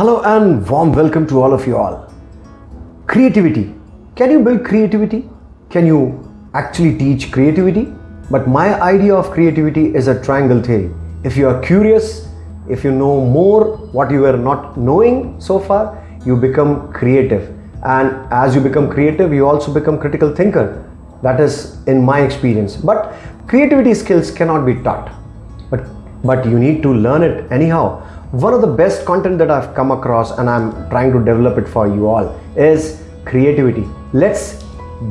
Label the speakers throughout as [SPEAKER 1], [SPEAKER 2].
[SPEAKER 1] Hello and warm welcome to all of you all. Creativity. Can you build creativity? Can you actually teach creativity? But my idea of creativity is a triangle theory. If you are curious, if you know more what you were not knowing so far, you become creative. And as you become creative, you also become critical thinker. That is in my experience. But creativity skills cannot be taught. But, but you need to learn it anyhow one of the best content that I've come across and I'm trying to develop it for you all is creativity. Let's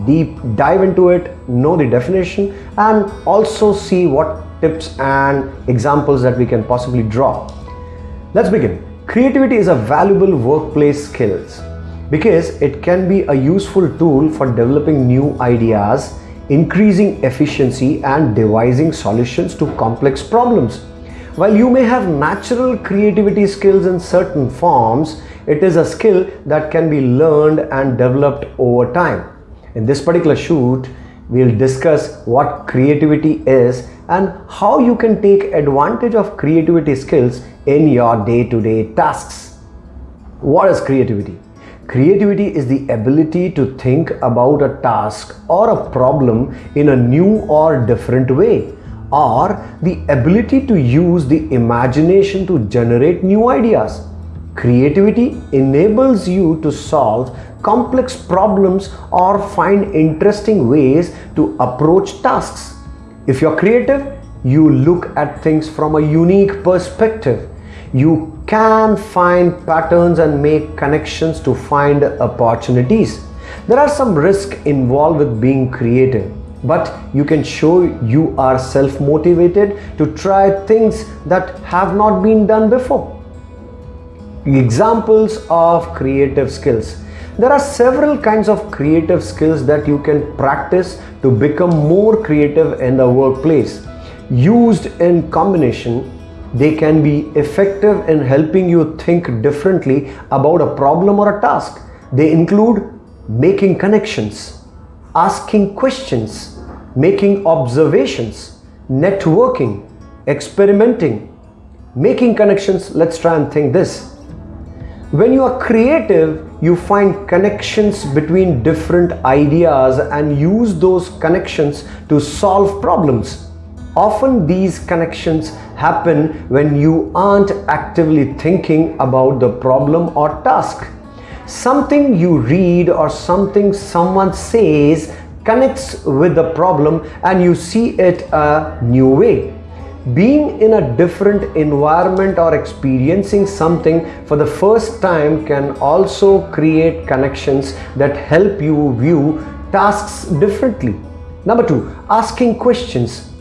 [SPEAKER 1] deep dive into it, know the definition and also see what tips and examples that we can possibly draw. Let's begin. Creativity is a valuable workplace skills because it can be a useful tool for developing new ideas, increasing efficiency and devising solutions to complex problems. While you may have natural creativity skills in certain forms, it is a skill that can be learned and developed over time. In this particular shoot, we'll discuss what creativity is and how you can take advantage of creativity skills in your day-to-day -day tasks. What is creativity? Creativity is the ability to think about a task or a problem in a new or different way or the ability to use the imagination to generate new ideas. Creativity enables you to solve complex problems or find interesting ways to approach tasks. If you're creative, you look at things from a unique perspective. You can find patterns and make connections to find opportunities. There are some risks involved with being creative but you can show you are self-motivated to try things that have not been done before. Examples of creative skills. There are several kinds of creative skills that you can practice to become more creative in the workplace. Used in combination, they can be effective in helping you think differently about a problem or a task. They include making connections, asking questions, making observations, networking, experimenting, making connections. Let's try and think this. When you are creative, you find connections between different ideas and use those connections to solve problems. Often these connections happen when you aren't actively thinking about the problem or task something you read or something someone says connects with the problem and you see it a new way. Being in a different environment or experiencing something for the first time can also create connections that help you view tasks differently. Number two, asking questions.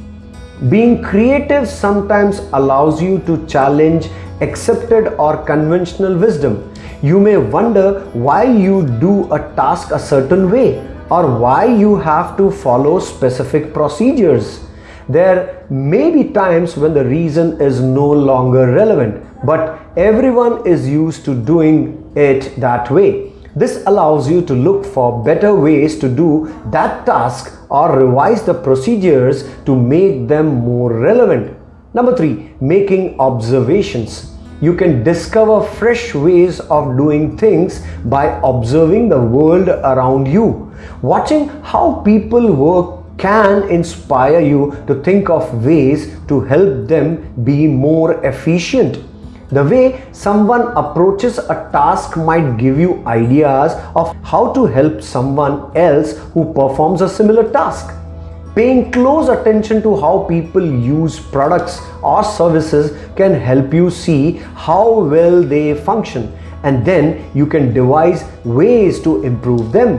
[SPEAKER 1] Being creative sometimes allows you to challenge accepted or conventional wisdom you may wonder why you do a task a certain way or why you have to follow specific procedures. There may be times when the reason is no longer relevant, but everyone is used to doing it that way. This allows you to look for better ways to do that task or revise the procedures to make them more relevant. Number three, making observations you can discover fresh ways of doing things by observing the world around you. Watching how people work can inspire you to think of ways to help them be more efficient. The way someone approaches a task might give you ideas of how to help someone else who performs a similar task. Paying close attention to how people use products or services can help you see how well they function and then you can devise ways to improve them.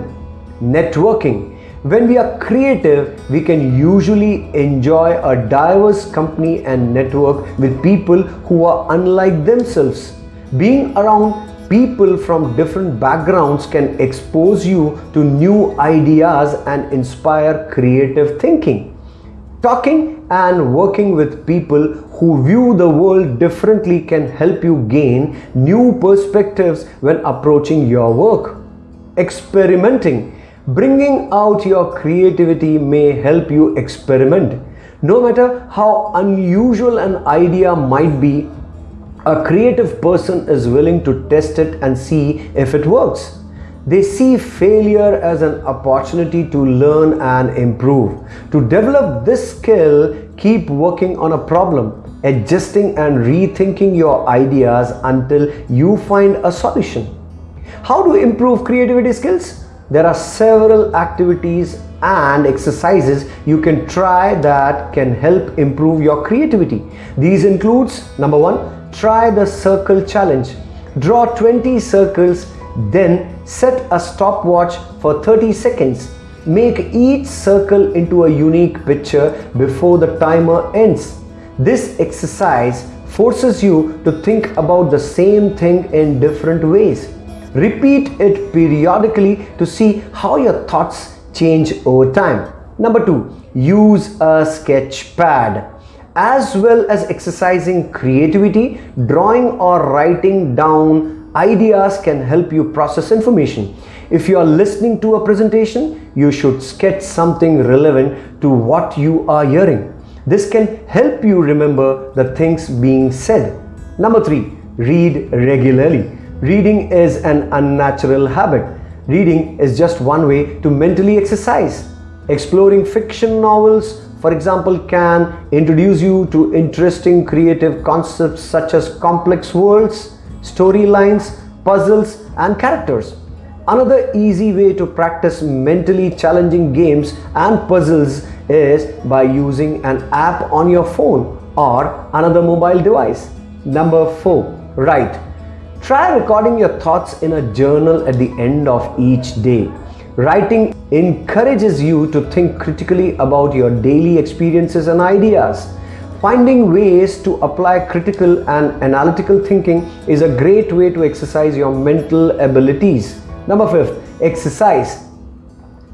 [SPEAKER 1] Networking. When we are creative, we can usually enjoy a diverse company and network with people who are unlike themselves. Being around people from different backgrounds can expose you to new ideas and inspire creative thinking. Talking and working with people who view the world differently can help you gain new perspectives when approaching your work. Experimenting. Bringing out your creativity may help you experiment. No matter how unusual an idea might be, A creative person is willing to test it and see if it works. They see failure as an opportunity to learn and improve. To develop this skill, keep working on a problem, adjusting and rethinking your ideas until you find a solution. How to improve creativity skills? There are several activities and exercises you can try that can help improve your creativity. These includes number one, try the circle challenge. Draw 20 circles, then set a stopwatch for 30 seconds. Make each circle into a unique picture before the timer ends. This exercise forces you to think about the same thing in different ways. Repeat it periodically to see how your thoughts change over time. Number two, use a sketch pad. As well as exercising creativity, drawing or writing down ideas can help you process information. If you are listening to a presentation, you should sketch something relevant to what you are hearing. This can help you remember the things being said. Number three, read regularly. Reading is an unnatural habit. Reading is just one way to mentally exercise. Exploring fiction novels, for example, can introduce you to interesting creative concepts such as complex worlds, storylines, puzzles, and characters. Another easy way to practice mentally challenging games and puzzles is by using an app on your phone or another mobile device. Number 4. Write. Try recording your thoughts in a journal at the end of each day. Writing encourages you to think critically about your daily experiences and ideas. Finding ways to apply critical and analytical thinking is a great way to exercise your mental abilities. Number fifth, exercise.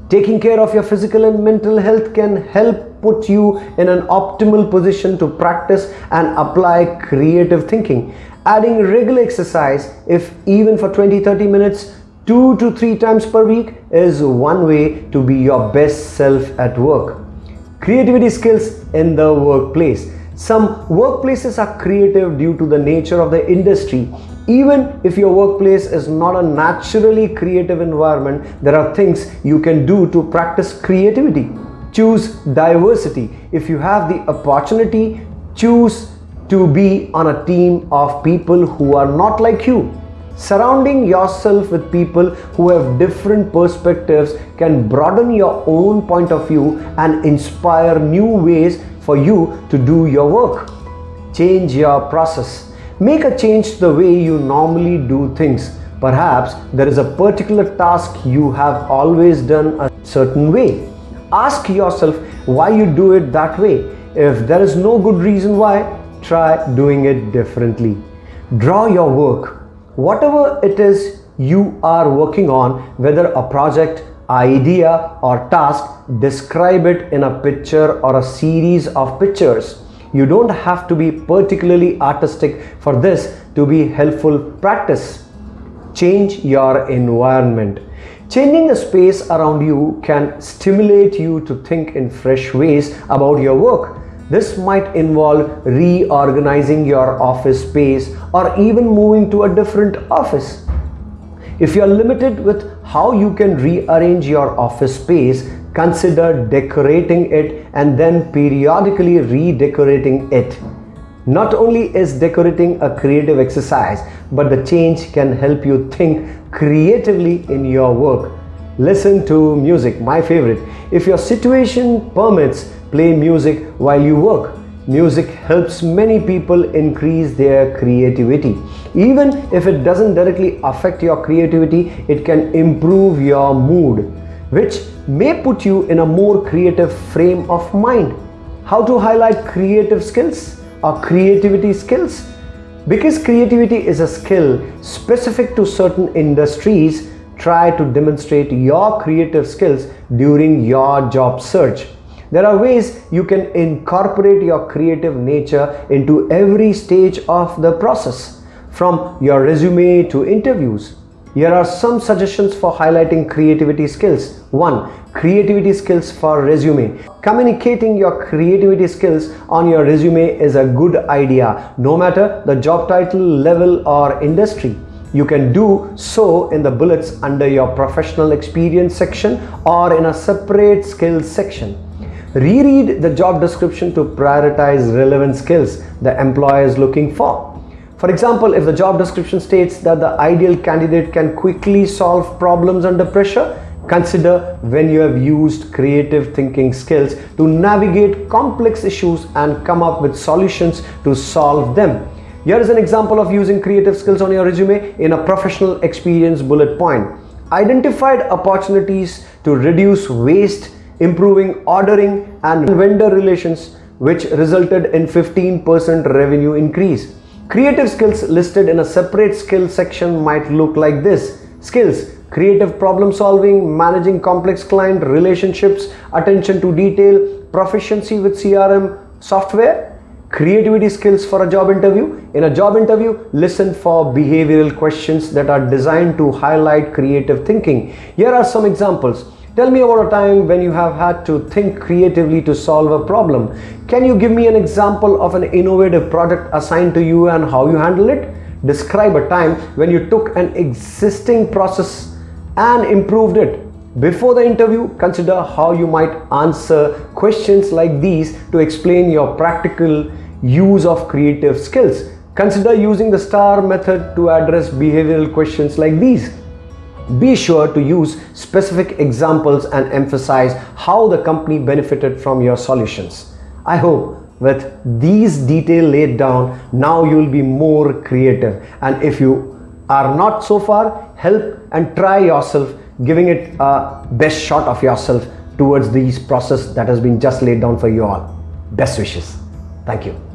[SPEAKER 1] Taking care of your physical and mental health can help put you in an optimal position to practice and apply creative thinking adding regular exercise if even for 20-30 minutes two to three times per week is one way to be your best self at work. Creativity skills in the workplace. Some workplaces are creative due to the nature of the industry. Even if your workplace is not a naturally creative environment, there are things you can do to practice creativity. Choose diversity. If you have the opportunity, choose to be on a team of people who are not like you. Surrounding yourself with people who have different perspectives can broaden your own point of view and inspire new ways for you to do your work. Change your process. Make a change to the way you normally do things. Perhaps there is a particular task you have always done a certain way. Ask yourself why you do it that way. If there is no good reason why, try doing it differently. Draw your work. Whatever it is you are working on, whether a project, idea or task, describe it in a picture or a series of pictures. You don't have to be particularly artistic for this to be helpful practice. Change your environment. Changing the space around you can stimulate you to think in fresh ways about your work this might involve reorganizing your office space or even moving to a different office. If you are limited with how you can rearrange your office space, consider decorating it and then periodically redecorating it. Not only is decorating a creative exercise, but the change can help you think creatively in your work. Listen to music, my favorite. If your situation permits, play music while you work. Music helps many people increase their creativity. Even if it doesn't directly affect your creativity, it can improve your mood, which may put you in a more creative frame of mind. How to highlight creative skills or creativity skills? Because creativity is a skill specific to certain industries, try to demonstrate your creative skills during your job search. There are ways you can incorporate your creative nature into every stage of the process, from your resume to interviews. Here are some suggestions for highlighting creativity skills. 1. Creativity skills for resume. Communicating your creativity skills on your resume is a good idea, no matter the job title, level or industry. You can do so in the bullets under your professional experience section or in a separate skills section. Reread the job description to prioritize relevant skills the employer is looking for. For example, if the job description states that the ideal candidate can quickly solve problems under pressure, consider when you have used creative thinking skills to navigate complex issues and come up with solutions to solve them. Here is an example of using creative skills on your resume in a professional experience bullet point. Identified opportunities to reduce waste, improving ordering and vendor relations which resulted in 15% revenue increase. Creative skills listed in a separate skill section might look like this. Skills, creative problem solving, managing complex client relationships, attention to detail, proficiency with CRM software, creativity skills for a job interview. In a job interview, listen for behavioral questions that are designed to highlight creative thinking. Here are some examples. Tell me about a time when you have had to think creatively to solve a problem. Can you give me an example of an innovative project assigned to you and how you handle it? Describe a time when you took an existing process and improved it. Before the interview, consider how you might answer questions like these to explain your practical use of creative skills. Consider using the STAR method to address behavioral questions like these. Be sure to use specific examples and emphasize how the company benefited from your solutions. I hope with these details laid down, now you will be more creative. And if you are not so far, help and try yourself giving it a best shot of yourself towards these process that has been just laid down for you all. Best wishes. Thank you.